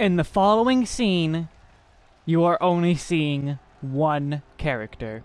In the following scene, you are only seeing one character.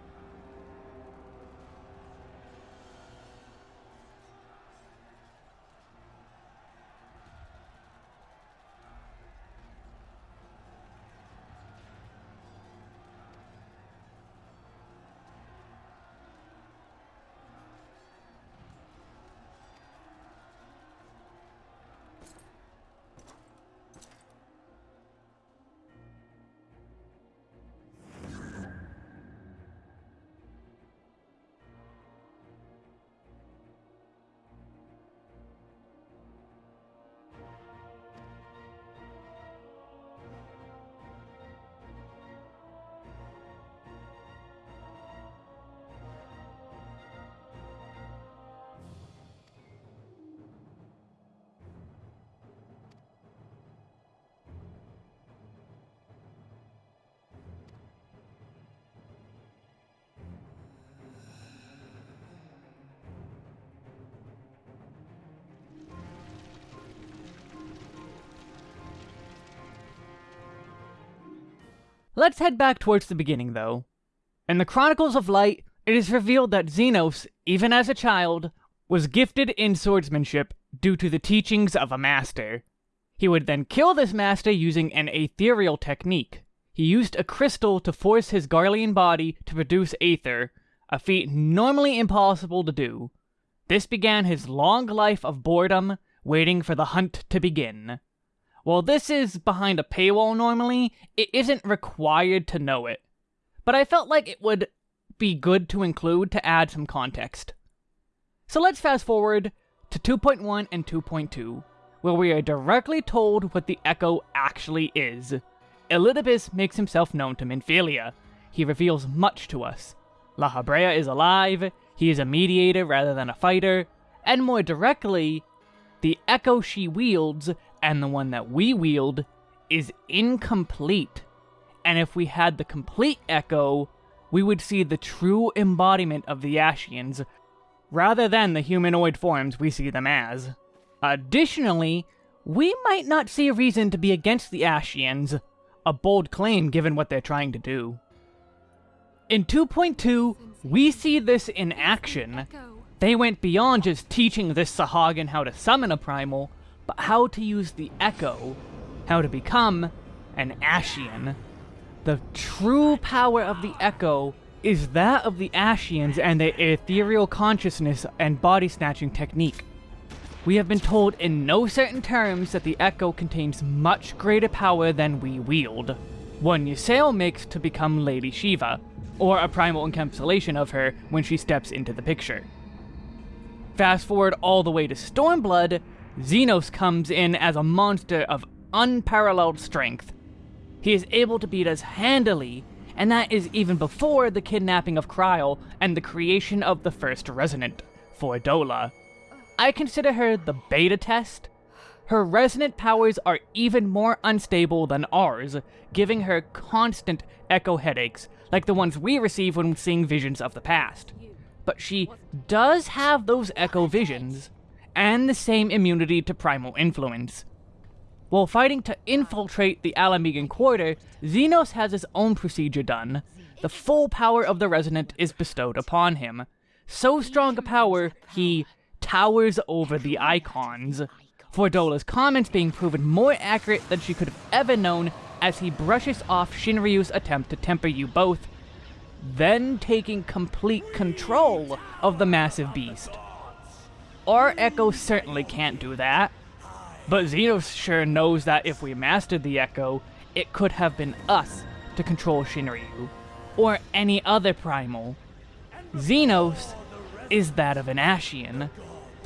Let's head back towards the beginning, though. In the Chronicles of Light, it is revealed that Zenos, even as a child, was gifted in swordsmanship due to the teachings of a master. He would then kill this master using an ethereal technique. He used a crystal to force his Garlean body to produce aether, a feat normally impossible to do. This began his long life of boredom, waiting for the hunt to begin. While this is behind a paywall normally, it isn't required to know it. But I felt like it would be good to include to add some context. So let's fast forward to 2.1 and 2.2, where we are directly told what the Echo actually is. Elidibus makes himself known to Minfilia. He reveals much to us. Lahabrea is alive, he is a mediator rather than a fighter, and more directly, the Echo she wields and the one that we wield is incomplete. And if we had the complete Echo, we would see the true embodiment of the Ascians, rather than the humanoid forms we see them as. Additionally, we might not see a reason to be against the Ascians, a bold claim given what they're trying to do. In 2.2, we see this in action. They went beyond just teaching this Sahagin how to summon a primal, but how to use the Echo, how to become an Ascian. The true power of the Echo is that of the Ascians and their ethereal consciousness and body snatching technique. We have been told in no certain terms that the Echo contains much greater power than we wield. One Ysayle makes to become Lady Shiva, or a primal encapsulation of her when she steps into the picture. Fast forward all the way to Stormblood, Zenos comes in as a monster of unparalleled strength. He is able to beat us handily, and that is even before the kidnapping of Krile and the creation of the first Resonant, Fordola. I consider her the beta test. Her resonant powers are even more unstable than ours, giving her constant echo headaches, like the ones we receive when seeing visions of the past. But she does have those echo visions, and the same immunity to primal influence. While fighting to infiltrate the Ala Mhigan quarter, Zenos has his own procedure done. The full power of the Resonant is bestowed upon him. So strong a power, he towers over the Icons. Fordola's comments being proven more accurate than she could have ever known as he brushes off Shinryu's attempt to temper you both, then taking complete control of the massive beast. Our Echo certainly can't do that. But Zenos sure knows that if we mastered the Echo, it could have been us to control Shinryu, or any other primal. Zenos is that of an Ascian,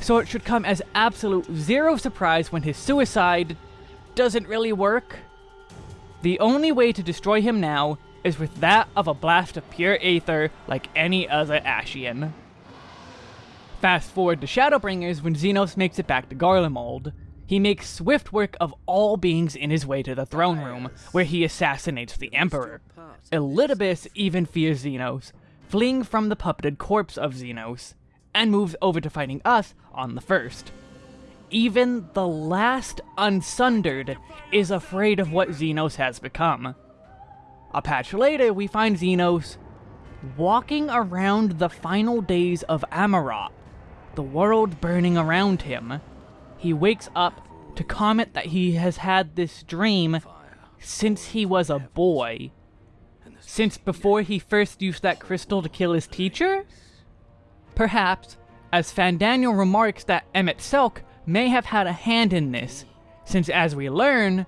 so it should come as absolute zero surprise when his suicide doesn't really work. The only way to destroy him now is with that of a blast of pure aether like any other Ascian. Fast forward to Shadowbringers when Zenos makes it back to Garlemald. He makes swift work of all beings in his way to the throne room, where he assassinates the Emperor. Elidibus even fears Zenos, fleeing from the puppeted corpse of Zenos, and moves over to fighting us on the first. even the last Unsundered is afraid of what Zenos has become. A patch later, we find Zenos walking around the final days of Amaurot, the world burning around him. He wakes up to comment that he has had this dream since he was a boy. Since before he first used that crystal to kill his teacher? Perhaps, as Fandaniel remarks that Emet-Selch may have had a hand in this, since as we learn,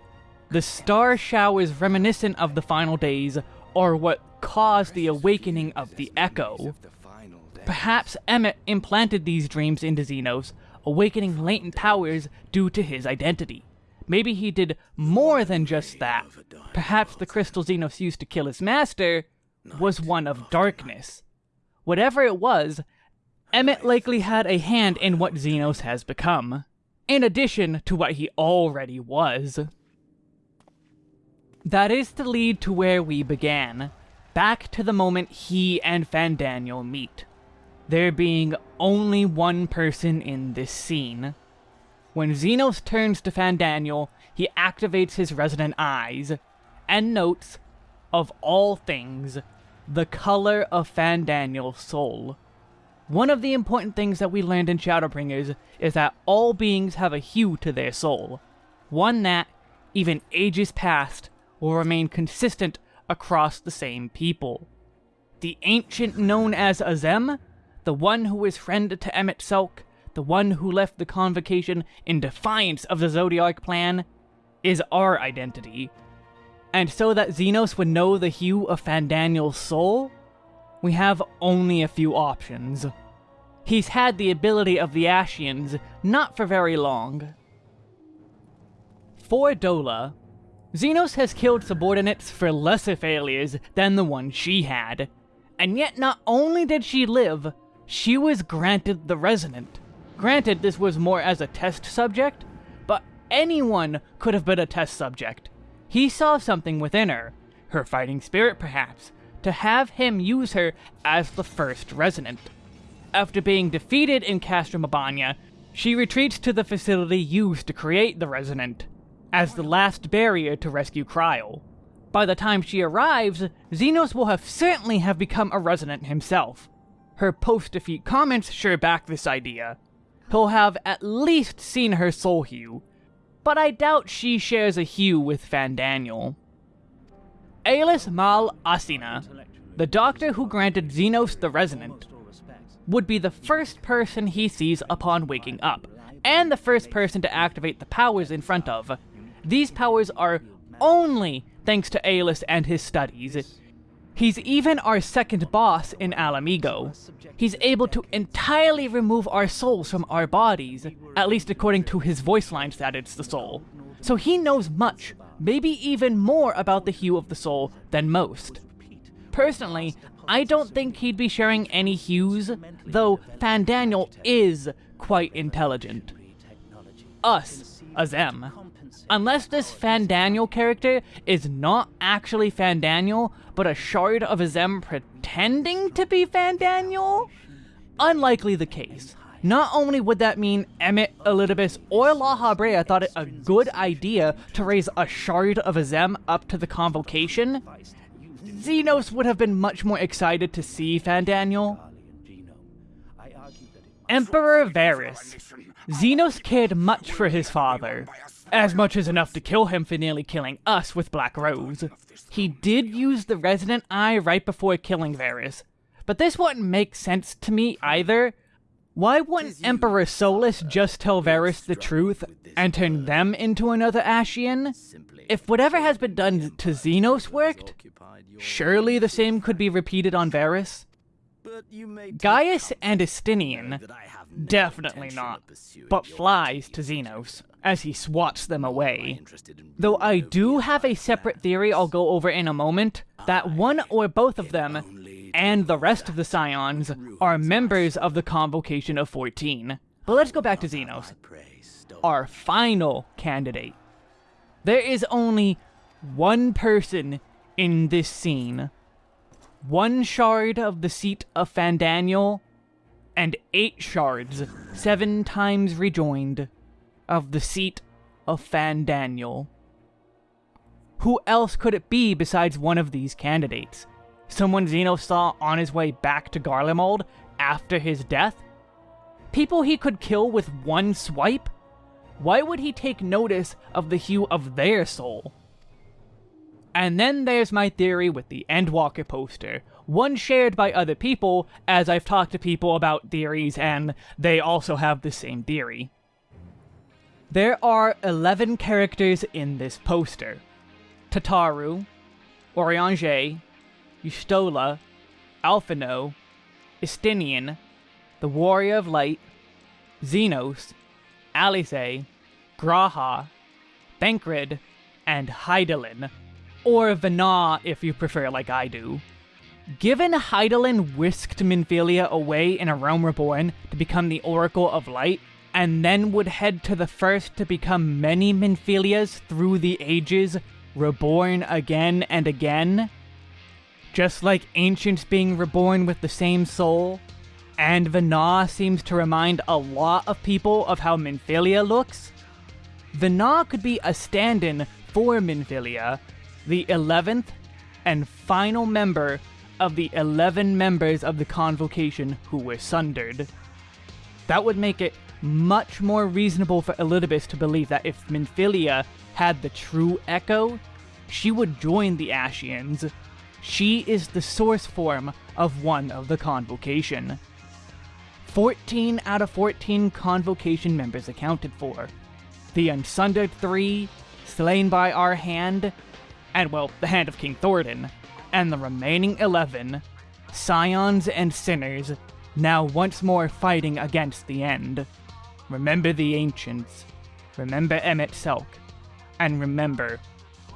the star showers reminiscent of the final days are what caused the awakening of the Echo. Perhaps Emet implanted these dreams into Zenos, awakening latent powers due to his identity. Maybe he did more than just that. Perhaps the crystal Zenos used to kill his master was one of darkness. Whatever it was, Emet likely had a hand in what Zenos has become, in addition to what he already was. That is to lead to where we began, back to the moment he and Fandaniel meet. There being only one person in this scene. When Zenos turns to Fandaniel, he activates his resonant eyes, and notes, of all things, the color of Fandaniel's soul. One of the important things that we learned in Shadowbringers is that all beings have a hue to their soul. One that, even ages past, will remain consistent across the same people. The ancient known as Azem, the one who is friend to Emet-Selch, the one who left the Convocation in defiance of the Zodiac plan, is our identity. And so that Zenos would know the hue of Fandaniel's soul, we have only a few options. He's had the ability of the Ascians not for very long. For Dola, Zenos has killed subordinates for lesser failures than the one she had. And yet not only did she live, she was granted the Resonant. Granted, this was more as a test subject, but anyone could have been a test subject. He saw something within her, her fighting spirit perhaps, to have him use her as the first Resonant. After being defeated in Castrum Abania, she retreats to the facility used to create the Resonant, as the last barrier to rescue Krile. By the time she arrives, Zenos will have certainly have become a Resonant himself. Her post-defeat comments sure back this idea. He'll have at least seen her soul hue, but I doubt she shares a hue with Fandaniel. Aulus Mal Asina, the doctor who granted Zenos the Resonant, would be the first person he sees upon waking up, and the first person to activate the powers in front of. These powers are only thanks to Aulus and his studies. He's even our second boss in Ala Mhigo. He's able to entirely remove our souls from our bodies, at least according to his voice lines that it's the soul. So he knows much, maybe even more about the hue of the soul than most. Personally, I don't think he'd be sharing any hues, though Fandaniel is quite intelligent. Us, Azem. Unless this Fandaniel character is not actually Fandaniel, but a shard of Azem pretending to be Fandaniel? Unlikely the case. Not only would that mean Emet, Elidibus, or Lahabrea thought it a good idea to raise a shard of Azem up to the convocation, Zenos would have been much more excited to see Fandaniel. Emperor Varis. Zenos cared much for his father, as much as enough to kill him for nearly killing us with Black Rose. He did use the Resonant Eye right before killing Varis, but this wouldn't make sense to me either. Why wouldn't Emperor Solus just tell Varis the truth and turn them into another Ascian? If whatever has been done to Zenos worked, surely the same could be repeated on Varis? Gaius and Estinian, definitely not, but flies to Zenos, as he swats them away. Though I do have a separate theory I'll go over in a moment, that one or both of them, and the rest of the Scions, are members of the Convocation of 14. But let's go back to Zenos, our final candidate. There is only one person in this scene. One shard of the seat of Fandaniel, and eight shards, seven times rejoined. of the seat of Fandaniel. Who else could it be besides one of these candidates? Someone Zeno saw on his way back to Garlemald after his death? People he could kill with one swipe? Why would he take notice of the hue of their soul? And then there's my theory with the Endwalker poster, one shared by other people, as I've talked to people about theories and they also have the same theory. There are 11 characters in this poster. Tataru, Urianger, Y'shtola, Alphinaud, Estinian, the Warrior of Light, Zenos, Alisaie, G'raha, Thancred, and Hydaelyn, or Venat if you prefer like I do. Given Hydaelyn whisked Minfilia away in A Realm Reborn to become the Oracle of Light, and then would head to the first to become many Minfilias through the ages, reborn again and again, just like ancients being reborn with the same soul, and Venat seems to remind a lot of people of how Minfilia looks, Venat could be a stand-in for Minfilia, the 11th and final member of the 11 members of the Convocation who were sundered. That would make it much more reasonable for Elidibus to believe that if Minfilia had the true Echo, she would join the Ascians. She is the source form of one of the Convocation. 14 out of 14 Convocation members accounted for. The Unsundered 3, slain by our hand, and well, the hand of King Thoradin, and the remaining 11, Scions and Sinners, now once more fighting against the end. Remember the Ancients, remember Emet-Selch, and remember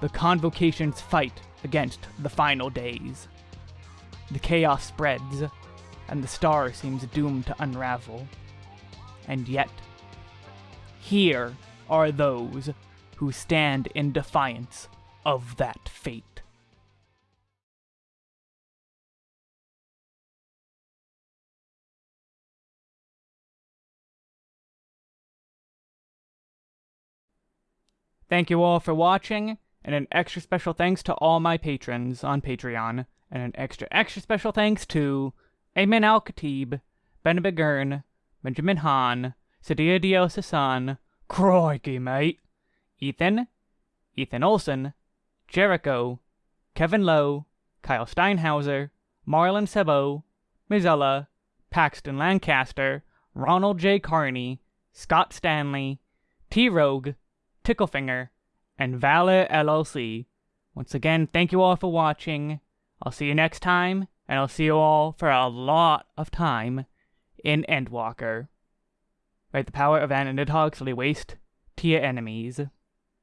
the Convocation's fight against the final days. The chaos spreads, and the star seems doomed to unravel. And yet, here are those who stand in defiance of that fate. Thank you all for watching, and an extra special thanks to all my patrons on Patreon, and an extra extra special thanks to Ayman Al-Khatib, Ben Begern, Benjamin Hahn, Sadia Dios Hassan, Crikey, mate, Ethan, Ethan Olson, Jericho, Kevin Lowe, Kyle Steinhauser, Marlon Sebo, Mizella, Paxton Lancaster, Ronald J. Carney, Scott Stanley, T-Rogue, Ticklefinger, and Valor LLC. Once again, thank you all for watching. I'll see you next time, and I'll see you all for a lot of time in Endwalker. Write the power of an Nidhogg waste to your enemies.